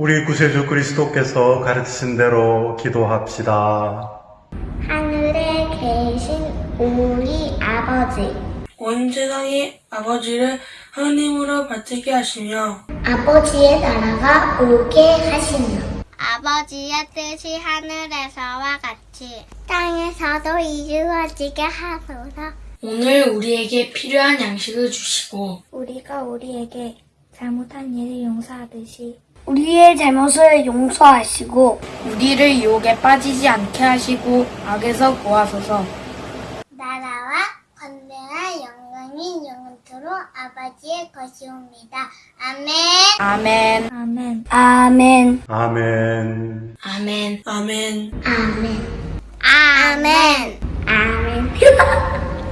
우리 구세주 그리스도께서 가르치신 대로 기도합시다. 하늘에 계신 우리 아버지, 온 세상의 아버지를 하나님으로 받들게 하시며 아버지의 나라가 오게 하시며 아버지의 뜻이 하늘에서와 같이 땅에서도 이루어지게 하소서. 오늘 우리에게 필요한 양식을 주시고 우리가 우리에게 잘못한 일을 용서하듯이 우리의 잘못을 용서하시고 우리를 유혹에 빠지지 않게 하시고 악에서 구하소서 나라와 권세와 영광이 영원토록 아버지의 것이옵니다. 아멘. 아멘 아멘. 아멘 아멘. 아멘 아멘 아멘. 아멘 아멘.